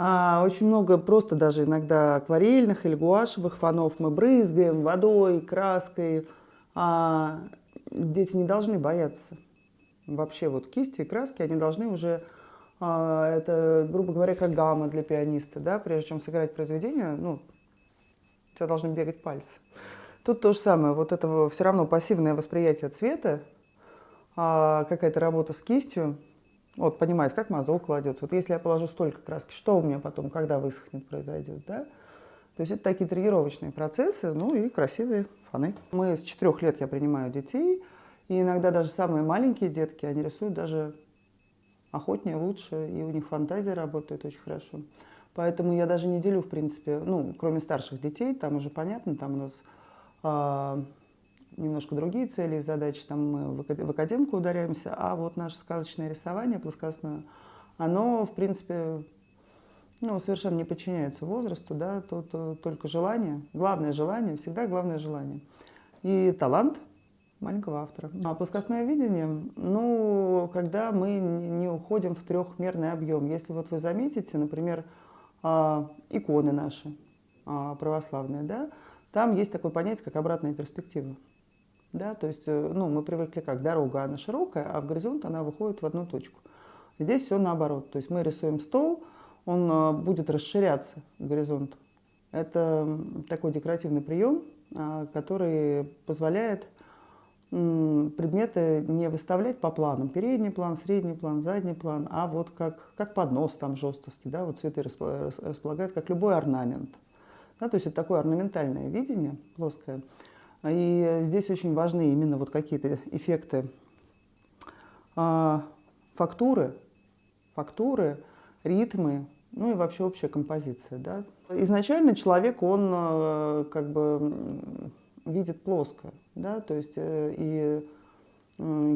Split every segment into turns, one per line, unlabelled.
А, очень много просто даже иногда акварельных или гуашевых фонов мы брызгаем водой, краской. А, дети не должны бояться. Вообще вот кисти и краски, они должны уже, а, это, грубо говоря, как гамма для пианиста, да, прежде чем сыграть произведение, ну, у тебя должны бегать пальцы. Тут то же самое, вот это все равно пассивное восприятие цвета, а, какая-то работа с кистью, вот понимать, как мазок кладется. Вот если я положу столько краски, что у меня потом, когда высохнет, произойдет, да? То есть это такие тренировочные процессы, ну и красивые фоны. Мы с четырех лет я принимаю детей, и иногда даже самые маленькие детки, они рисуют даже охотнее, лучше, и у них фантазия работает очень хорошо. Поэтому я даже не делю, в принципе, ну, кроме старших детей, там уже понятно, там у нас а, немножко другие цели и задачи, там мы в академку ударяемся, а вот наше сказочное рисование плоскостное, оно, в принципе, ну, совершенно не подчиняется возрасту, да, тут э, только желание, главное желание, всегда главное желание. И талант маленького автора. А плоскостное видение, ну, когда мы не уходим в трехмерный объем. Если вот вы заметите, например, а, иконы наши а, православные, да, там есть такое понятие, как обратная перспектива. Да, то есть э, ну, мы привыкли как дорога, она широкая, а в горизонт она выходит в одну точку. Здесь все наоборот. То есть мы рисуем стол, он э, будет расширяться, горизонт. Это такой декоративный прием, а, который позволяет предметы не выставлять по планам. Передний план, средний план, задний план, а вот как, как поднос там жестовский, да, вот цветы располагают, как любой орнамент. Да, то есть это такое орнаментальное видение, плоское. И здесь очень важны именно вот какие-то эффекты а, фактуры, фактуры, ритмы, ну и вообще общая композиция. Да. Изначально человек, он э, как бы видит плоско, да, то есть э, и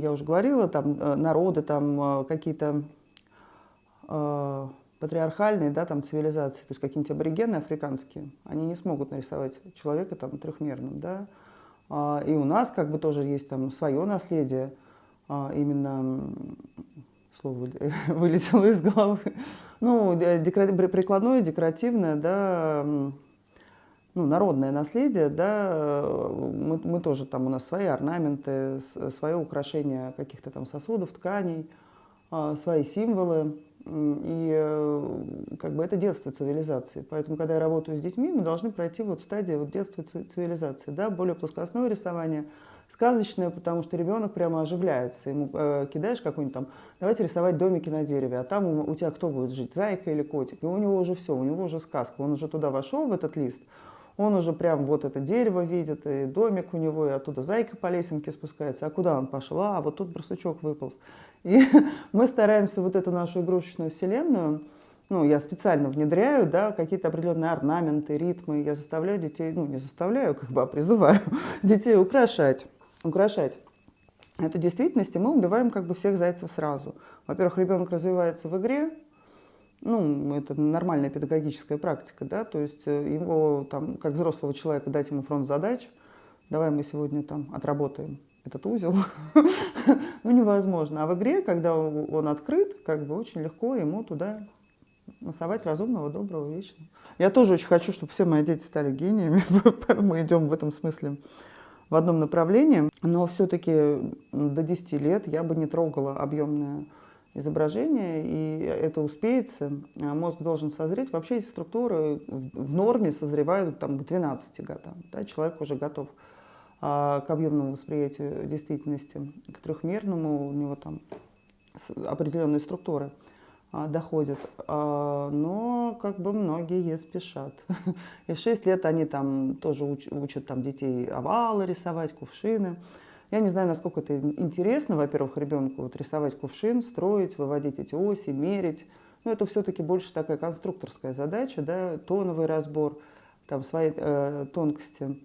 я уже говорила, там э, народы, там какие-то патриархальные, да, там цивилизации, то есть какие-нибудь аборигены африканские, они не смогут нарисовать человека там трехмерным, да, и у нас как бы тоже есть там свое наследие, а, именно слово вылетело из головы. Ну, декора... прикладное, декоративное, да, ну, народное наследие, да, мы, мы тоже там, у нас свои орнаменты, свое украшение каких-то там сосудов, тканей, а, свои символы. И э, как бы это детство цивилизации. Поэтому, когда я работаю с детьми, мы должны пройти вот стадию вот детства цивилизации. Да? Более плоскостное рисование, сказочное, потому что ребенок прямо оживляется. Ему э, кидаешь какой-нибудь там, давайте рисовать домики на дереве, а там у, у тебя кто будет жить, зайка или котик? И у него уже все, у него уже сказка. Он уже туда вошел, в этот лист, он уже прям вот это дерево видит, и домик у него, и оттуда зайка по лесенке спускается. А куда он пошел? А, вот тут барсучок выполз. И мы стараемся вот эту нашу игрушечную вселенную, ну, я специально внедряю, да, какие-то определенные орнаменты, ритмы, я заставляю детей, ну, не заставляю, как бы, а призываю детей украшать, украшать эту действительность, и мы убиваем как бы всех зайцев сразу. Во-первых, ребенок развивается в игре, ну, это нормальная педагогическая практика, да, то есть э, его, там, как взрослого человека, дать ему фронт задач, давай мы сегодня там отработаем этот узел, ну, невозможно. А в игре, когда он открыт, как бы очень легко ему туда насовать разумного, доброго, вечного. Я тоже очень хочу, чтобы все мои дети стали гениями. Мы идем в этом смысле в одном направлении. Но все-таки до 10 лет я бы не трогала объемное изображение, и это успеется. А мозг должен созреть. Вообще эти структуры в норме созревают там, к 12 годам. Да, человек уже готов а, к объемному восприятию действительности, к трехмерному, у него там определенные структуры а, доходят. Но как бы многие спешат. И в 6 лет они там тоже учат там, детей овалы рисовать, кувшины. Я не знаю, насколько это интересно, во-первых, ребенку вот рисовать кувшин, строить, выводить эти оси, мерить. Но это все-таки больше такая конструкторская задача, да, тоновый разбор, там свои э, тонкости.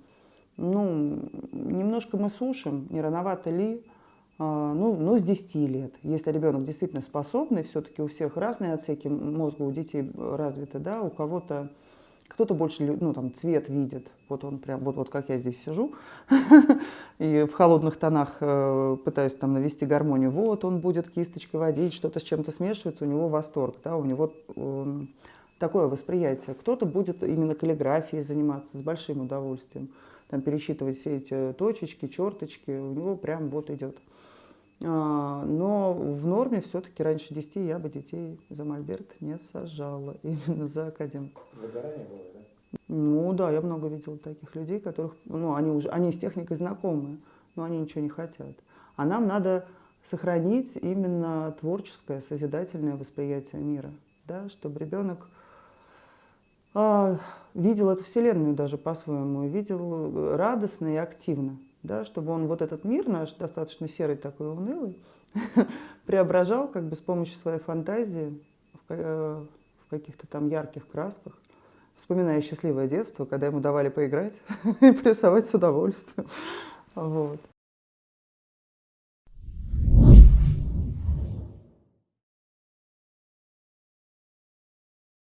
Ну, немножко мы сушим, не рановато ли, а, ну, ну, с 10 лет. Если ребенок действительно способный, все-таки у всех разные отсеки мозга у детей развиты, да, у кого-то кто-то больше, ну, там, цвет видит. Вот он прям, вот, вот как я здесь сижу. И в холодных тонах э, пытаюсь там навести гармонию. Вот он будет кисточкой водить, что-то с чем-то смешивается, у него восторг, да, у него такое восприятие. Кто-то будет именно каллиграфией заниматься с большим удовольствием, там пересчитывать все эти точечки, черточки, у него прям вот идет. А, но в норме все-таки раньше 10 я бы детей за мольберт не сажала, именно за академку.
Выгорание было, да?
Ну да, я много видела таких людей, которых, ну они уже, они с техникой знакомы, но они ничего не хотят. А нам надо сохранить именно творческое, созидательное восприятие мира, да, чтобы ребенок а, видел эту вселенную даже по-своему, видел радостно и активно, да, чтобы он вот этот мир наш, достаточно серый такой унылый, преображал как бы с помощью своей фантазии в, э, в каких-то там ярких красках, вспоминая счастливое детство, когда ему давали поиграть и порисовать с удовольствием. Вот.